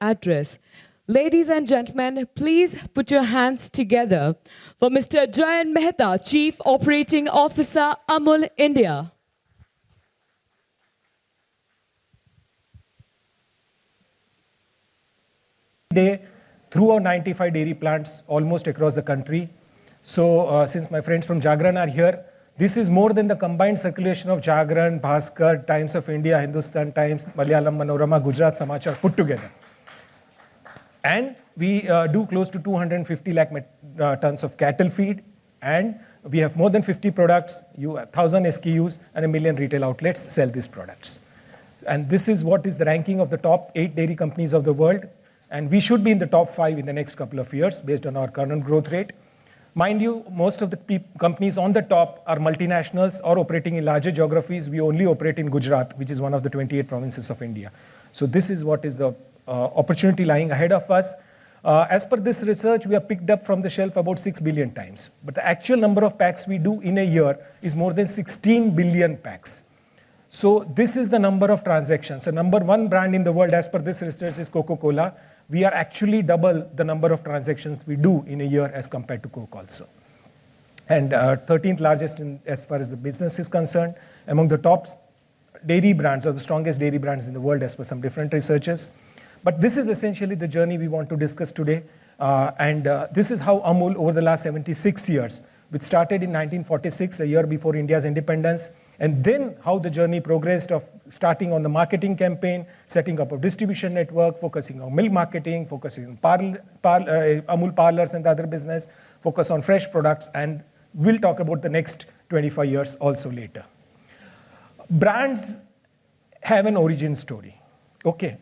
address. Ladies and gentlemen, please put your hands together for Mr. Jayen Mehta, Chief Operating Officer, Amul India. day through our 95 dairy plants almost across the country. So uh, since my friends from Jagran are here, this is more than the combined circulation of Jagran, Bhaskar, Times of India, Hindustan Times, Malayalam Manorama, Gujarat Samachar put together. And we uh, do close to 250 lakh uh, tons of cattle feed and we have more than 50 products, you have 1000 SKUs and a million retail outlets sell these products. And this is what is the ranking of the top eight dairy companies of the world. And we should be in the top five in the next couple of years based on our current growth rate. Mind you, most of the companies on the top are multinationals or operating in larger geographies. We only operate in Gujarat, which is one of the 28 provinces of India. So this is what is the uh, opportunity lying ahead of us. Uh, as per this research, we have picked up from the shelf about 6 billion times. But the actual number of packs we do in a year is more than 16 billion packs. So this is the number of transactions. So number one brand in the world as per this research is Coca-Cola we are actually double the number of transactions we do in a year as compared to Coke also. And uh, 13th largest in, as far as the business is concerned, among the top dairy brands or the strongest dairy brands in the world as per some different researchers. But this is essentially the journey we want to discuss today. Uh, and uh, this is how Amul over the last 76 years, which started in 1946, a year before India's independence, and then how the journey progressed of starting on the marketing campaign, setting up a distribution network, focusing on milk marketing, focusing on parl par uh, Amul parlors and the other business, focus on fresh products, and we'll talk about the next 25 years also later. Brands have an origin story, okay?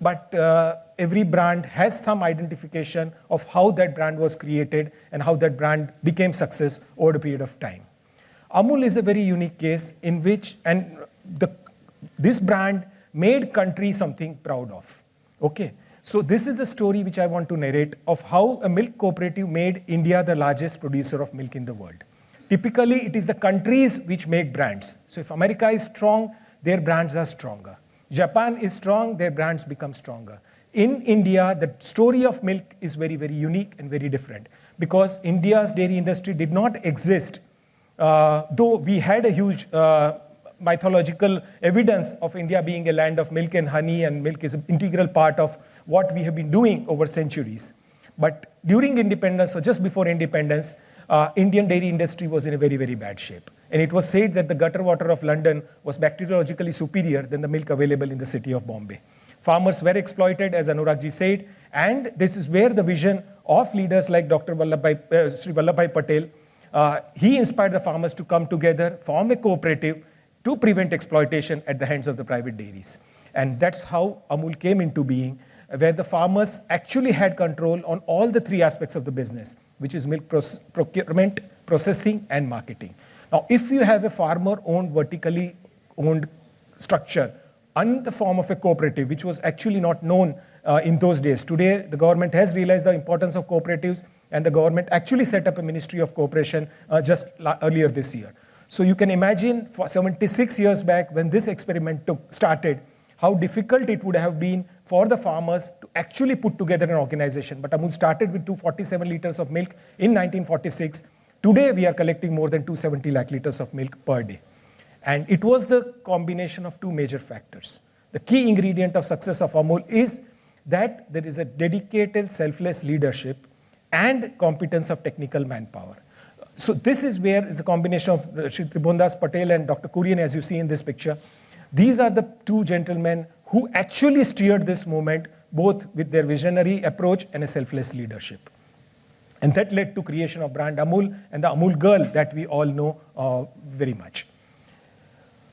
But uh, every brand has some identification of how that brand was created and how that brand became success over a period of time. Amul is a very unique case in which, and the, this brand made country something proud of. Okay, so this is the story which I want to narrate of how a milk cooperative made India the largest producer of milk in the world. Typically, it is the countries which make brands. So if America is strong, their brands are stronger. Japan is strong, their brands become stronger. In India, the story of milk is very, very unique and very different because India's dairy industry did not exist though we had a huge uh, mythological evidence of India being a land of milk and honey and milk is an integral part of what we have been doing over centuries. But during independence or just before independence, uh, Indian dairy industry was in a very, very bad shape. And it was said that the gutter water of London was bacteriologically superior than the milk available in the city of Bombay. Farmers were exploited, as Anuragji said, and this is where the vision of leaders like Dr. Vallabhbhai, uh, Sri Vallabhbhai Patel uh, he inspired the farmers to come together, form a cooperative to prevent exploitation at the hands of the private dairies. And that's how Amul came into being, where the farmers actually had control on all the three aspects of the business, which is milk procurement, processing, and marketing. Now, if you have a farmer-owned, vertically owned structure in the form of a cooperative, which was actually not known uh, in those days. Today, the government has realized the importance of cooperatives and the government actually set up a Ministry of Cooperation uh, just earlier this year. So you can imagine for 76 years back when this experiment took, started, how difficult it would have been for the farmers to actually put together an organization. But Amul started with 247 liters of milk in 1946. Today we are collecting more than 270 lakh liters of milk per day. And it was the combination of two major factors. The key ingredient of success of Amul is that there is a dedicated selfless leadership and competence of technical manpower. So this is where it's a combination of uh, Tribhuvandas Patel and Dr. Kurian as you see in this picture. These are the two gentlemen who actually steered this movement both with their visionary approach and a selfless leadership. And that led to creation of brand Amul and the Amul girl that we all know uh, very much.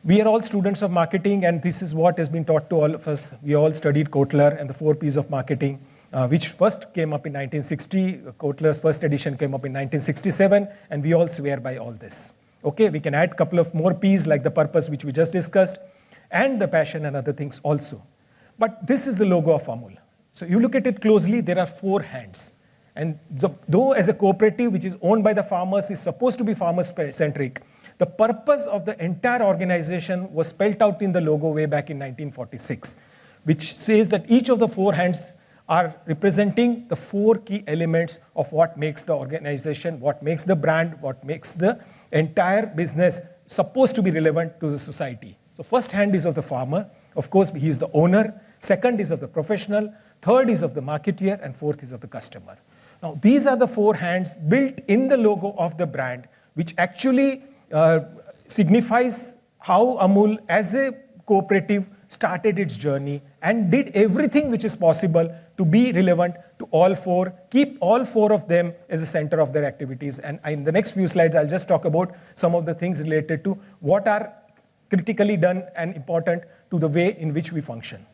We are all students of marketing and this is what has been taught to all of us. We all studied Kotler and the four P's of marketing, uh, which first came up in 1960. Kotler's first edition came up in 1967 and we all swear by all this. Okay, we can add a couple of more P's like the purpose which we just discussed and the passion and other things also. But this is the logo of Amul. So you look at it closely, there are four hands. And the, though as a cooperative which is owned by the farmers is supposed to be farmer-centric, the purpose of the entire organization was spelled out in the logo way back in 1946. which says that each of the four hands are representing the four key elements of what makes the organization, what makes the brand, what makes the entire business supposed to be relevant to the society. So first hand is of the farmer. Of course, he is the owner. Second is of the professional. Third is of the marketeer. And fourth is of the customer. Now, these are the four hands built in the logo of the brand, which actually Uh, signifies how Amul as a cooperative started its journey and did everything which is possible to be relevant to all four, keep all four of them as the center of their activities. And in the next few slides, I'll just talk about some of the things related to what are critically done and important to the way in which we function.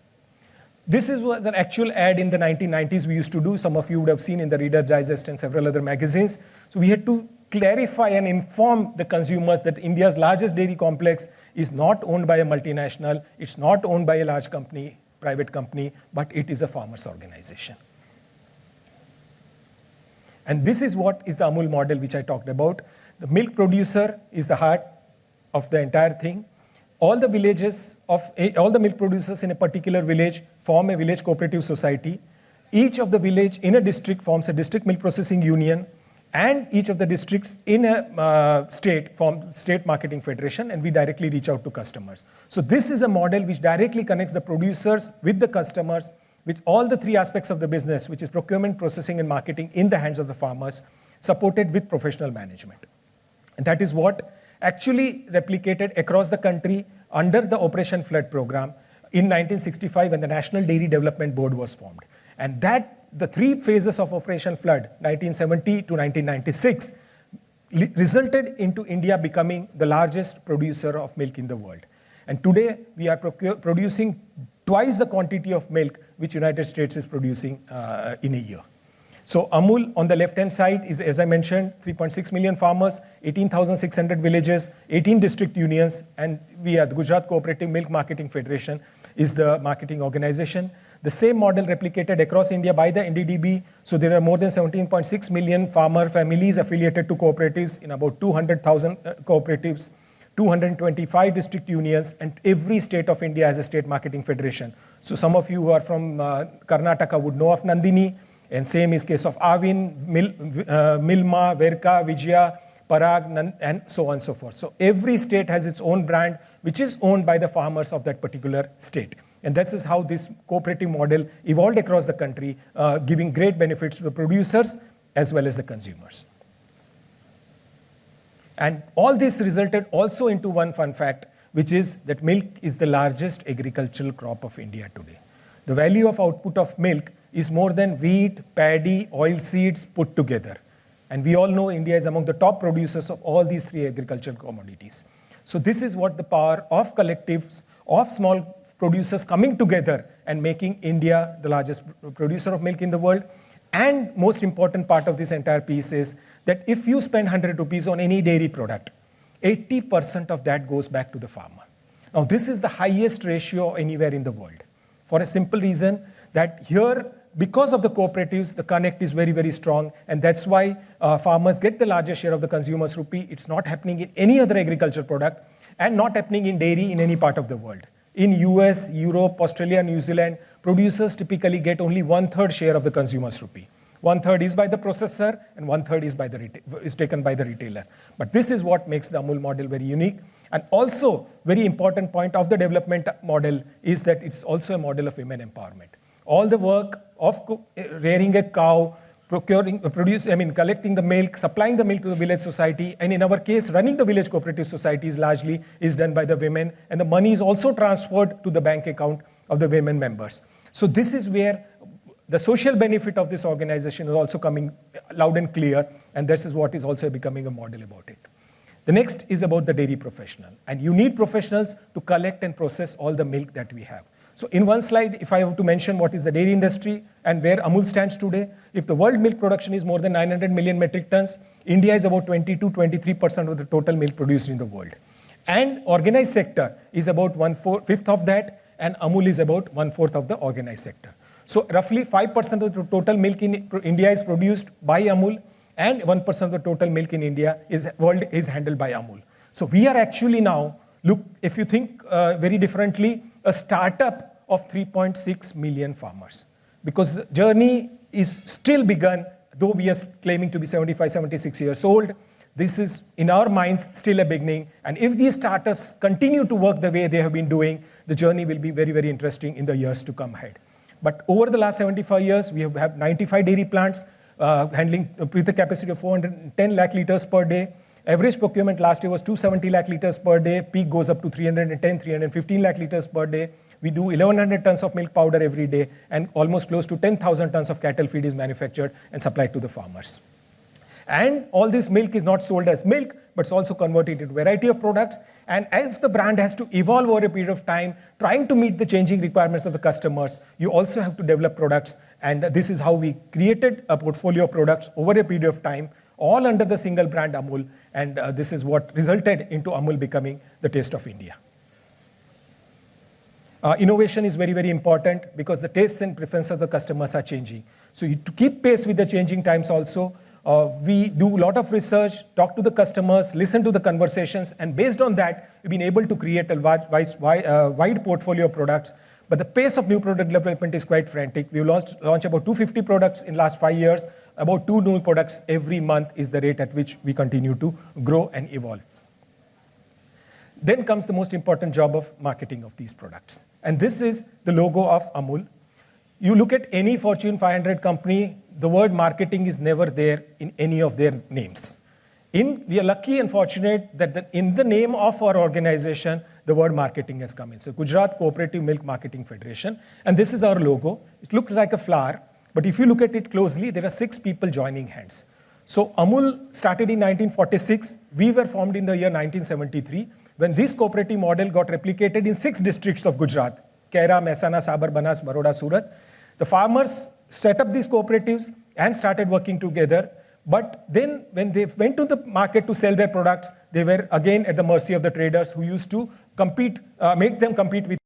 This is, was an actual ad in the 1990s we used to do. Some of you would have seen in the Reader Digest and several other magazines. So we had to clarify and inform the consumers that India's largest dairy complex is not owned by a multinational, it's not owned by a large company, private company, but it is a farmers organization. And this is what is the Amul model which I talked about. The milk producer is the heart of the entire thing. All the villages of, all the milk producers in a particular village form a village cooperative society. Each of the village in a district forms a district milk processing union and each of the districts in a uh, state form state marketing federation and we directly reach out to customers. So this is a model which directly connects the producers with the customers with all the three aspects of the business which is procurement, processing and marketing in the hands of the farmers supported with professional management. And that is what actually replicated across the country under the Operation Flood program in 1965 when the National Dairy Development Board was formed. And that the three phases of Operation Flood, 1970 to 1996, resulted into India becoming the largest producer of milk in the world. And today, we are producing twice the quantity of milk which United States is producing uh, in a year. So Amul on the left-hand side is, as I mentioned, 3.6 million farmers, 18,600 villages, 18 district unions, and we are the Gujarat Cooperative Milk Marketing Federation is the marketing organization. The same model replicated across India by the NDDB. So there are more than 17.6 million farmer families affiliated to cooperatives in about 200,000 uh, cooperatives, 225 district unions, and every state of India has a state marketing federation. So some of you who are from uh, Karnataka would know of Nandini, and same is case of Aavin, Mil, uh, Milma, Verka, Vijaya, Parag, and so on and so forth. So every state has its own brand, which is owned by the farmers of that particular state. And this is how this cooperative model evolved across the country, uh, giving great benefits to the producers as well as the consumers. And all this resulted also into one fun fact, which is that milk is the largest agricultural crop of India today. The value of output of milk is more than wheat, paddy, oil seeds put together. And we all know India is among the top producers of all these three agricultural commodities. So this is what the power of collectives, of small producers coming together and making India the largest producer of milk in the world. And most important part of this entire piece is that if you spend 100 rupees on any dairy product, 80% of that goes back to the farmer. Now this is the highest ratio anywhere in the world for a simple reason that here because of the cooperatives, the connect is very, very strong. And that's why uh, farmers get the largest share of the consumer's rupee. It's not happening in any other agriculture product and not happening in dairy in any part of the world. In US, Europe, Australia, New Zealand, producers typically get only one-third share of the consumer's rupee. One-third is by the processor and one-third is, by the is taken by the retailer. But this is what makes the Amul model very unique. And also, very important point of the development model is that it's also a model of women empowerment. All the work of rearing a cow, procuring, uh, produce, I mean, collecting the milk, supplying the milk to the village society, and in our case, running the village cooperative societies largely is done by the women, and the money is also transferred to the bank account of the women members. So this is where the social benefit of this organization is also coming loud and clear, and this is what is also becoming a model about it. The next is about the dairy professional, and you need professionals to collect and process all the milk that we have. So in one slide, if I have to mention what is the dairy industry and where Amul stands today, if the world milk production is more than 900 million metric tons, India is about 22, 23% of the total milk produced in the world. And organized sector is about one fifth of that, and Amul is about one fourth of the organized sector. So roughly 5% of the total milk in India is produced by Amul, and 1% of the total milk in India is world is handled by Amul. So we are actually now look if you think uh, very differently a startup of 3.6 million farmers. Because the journey is still begun, though we are claiming to be 75, 76 years old, this is, in our minds, still a beginning. And if these startups continue to work the way they have been doing, the journey will be very, very interesting in the years to come ahead. But over the last 75 years, we have, have 95 dairy plants uh, handling with a capacity of 410 lakh liters per day. Average procurement last year was 270 lakh liters per day. Peak goes up to 310, 315 lakh liters per day. We do 1100 tons of milk powder every day, and almost close to 10,000 tons of cattle feed is manufactured and supplied to the farmers. And all this milk is not sold as milk, but it's also converted into variety of products. And if the brand has to evolve over a period of time, trying to meet the changing requirements of the customers, you also have to develop products. And this is how we created a portfolio of products over a period of time, all under the single brand Amul. And uh, this is what resulted into Amul becoming the taste of India. Uh, innovation is very, very important because the tastes and preferences of the customers are changing. So you, to keep pace with the changing times also, uh, we do a lot of research, talk to the customers, listen to the conversations, and based on that, we've been able to create a wide, wide, uh, wide portfolio of products. But the pace of new product development is quite frantic. We've launched, about 250 products in last five years. About two new products every month is the rate at which we continue to grow and evolve. Then comes the most important job of marketing of these products. And this is the logo of Amul. You look at any Fortune 500 company, the word marketing is never there in any of their names. In, we are lucky and fortunate that the, in the name of our organization, the word marketing has come in. So Gujarat Cooperative Milk Marketing Federation, and this is our logo. It looks like a flower, but if you look at it closely, there are six people joining hands. So Amul started in 1946. We were formed in the year 1973 when this cooperative model got replicated in six districts of Gujarat, Kaira, Mehsana, Sabar, Banas, Baroda, Surat. The farmers set up these cooperatives and started working together. But then when they went to the market to sell their products, they were again at the mercy of the traders who used to compete, uh, make them compete with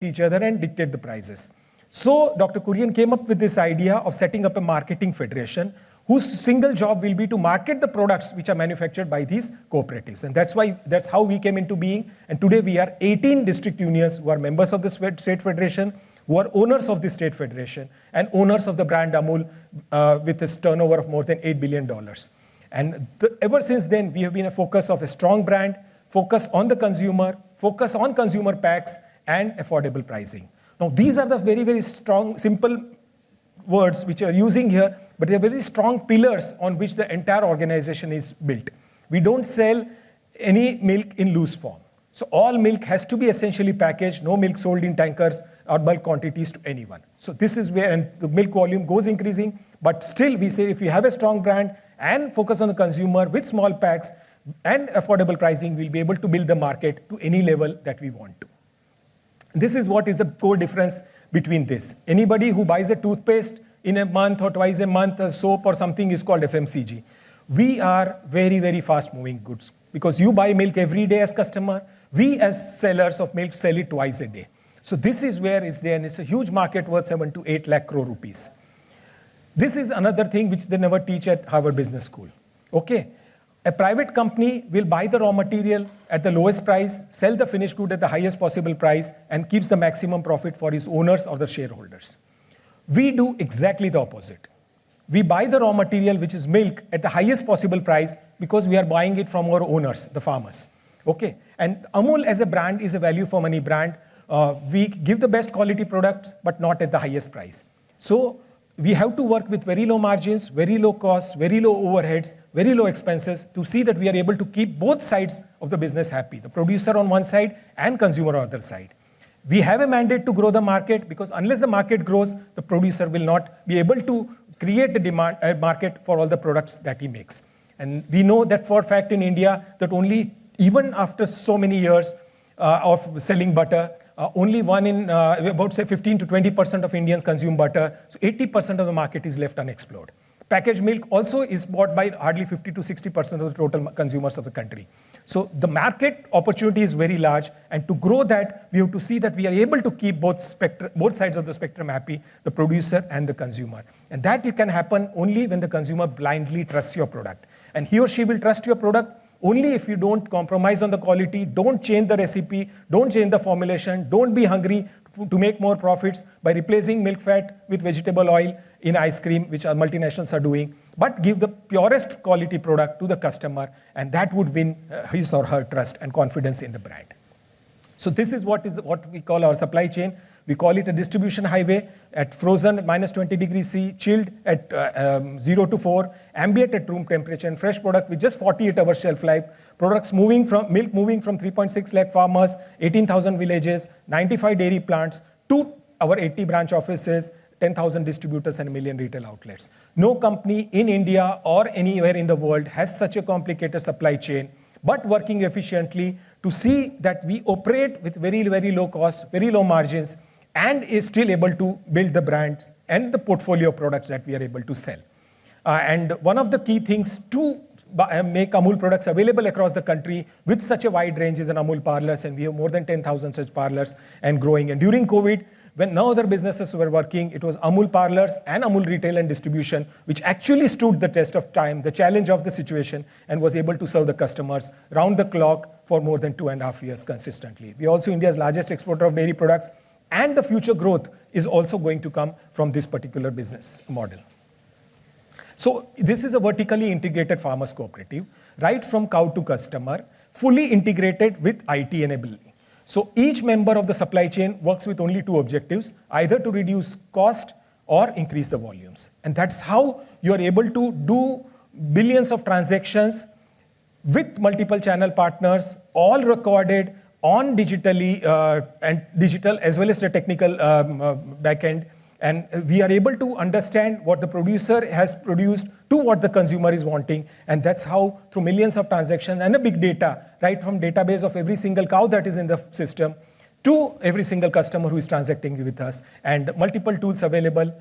each other and dictate the prices. So Dr. Kurian came up with this idea of setting up a marketing federation whose single job will be to market the products which are manufactured by these cooperatives. And that's why, that's how we came into being. And today we are 18 district unions who are members of the state federation who are owners of the state federation and owners of the brand Amul uh, with its turnover of more than $8 billion. And the, ever since then, we have been a focus of a strong brand, focus on the consumer, focus on consumer packs, and affordable pricing. Now, these are the very, very strong, simple words which are using here, but they're very strong pillars on which the entire organization is built. We don't sell any milk in loose form. So all milk has to be essentially packaged, no milk sold in tankers or bulk quantities to anyone. So this is where and the milk volume goes increasing, but still we say if you have a strong brand and focus on the consumer with small packs and affordable pricing, we'll be able to build the market to any level that we want to. This is what is the core difference between this. Anybody who buys a toothpaste in a month or twice a month, a soap or something is called FMCG. We are very, very fast moving goods because you buy milk every day as customer, we as sellers of milk sell it twice a day. So this is where is there, and it's a huge market worth 7 to 8 lakh crore rupees. This is another thing which they never teach at Harvard Business School. Okay, a private company will buy the raw material at the lowest price, sell the finished good at the highest possible price, and keeps the maximum profit for its owners or the shareholders. We do exactly the opposite. We buy the raw material, which is milk, at the highest possible price because we are buying it from our owners, the farmers. Okay, and Amul as a brand is a value for money brand. Uh, we give the best quality products, but not at the highest price. So we have to work with very low margins, very low costs, very low overheads, very low expenses to see that we are able to keep both sides of the business happy, the producer on one side and consumer on the other side. We have a mandate to grow the market because unless the market grows, the producer will not be able to create a demand a market for all the products that he makes. And we know that for a fact in India that only even after so many years uh, of selling butter, uh, only one in uh, about say 15 to 20% of Indians consume butter. So 80% of the market is left unexplored. Packaged milk also is bought by hardly 50 to 60% of the total consumers of the country. So the market opportunity is very large and to grow that, we have to see that we are able to keep both, both sides of the spectrum happy, the producer and the consumer. And that it can happen only when the consumer blindly trusts your product. And he or she will trust your product only if you don't compromise on the quality, don't change the recipe, don't change the formulation, don't be hungry to make more profits by replacing milk fat with vegetable oil in ice cream, which our multinationals are doing, but give the purest quality product to the customer, and that would win uh, his or her trust and confidence in the brand. So this is what is what we call our supply chain. We call it a distribution highway at frozen minus 20 degrees C, chilled at uh, um, 0 to 4, ambient at room temperature, and fresh product with just 48 hours shelf life. Products moving from milk moving from 3.6 lakh farmers, 18,000 villages, 95 dairy plants to our 80 branch offices, 10,000 distributors and a million retail outlets. No company in India or anywhere in the world has such a complicated supply chain, but working efficiently to see that we operate with very, very low costs, very low margins, and is still able to build the brands and the portfolio of products that we are able to sell. Uh, and one of the key things to uh, make Amul products available across the country with such a wide range is an Amul parlors, and we have more than 10,000 such parlors and growing. And during COVID, when no other businesses were working, it was Amul parlors and Amul retail and distribution, which actually stood the test of time, the challenge of the situation, and was able to serve the customers round the clock for more than two and a half years consistently. We are also India's largest exporter of dairy products, and the future growth is also going to come from this particular business model. So this is a vertically integrated farmers cooperative, right from cow to customer, fully integrated with IT enablement. So each member of the supply chain works with only two objectives, either to reduce cost or increase the volumes. And that's how you are able to do billions of transactions with multiple channel partners, all recorded on digitally uh, and digital as well as the technical um, uh, backend. And we are able to understand what the producer has produced to what the consumer is wanting. And that's how through millions of transactions and a big data, right from database of every single cow that is in the system to every single customer who is transacting with us. And multiple tools available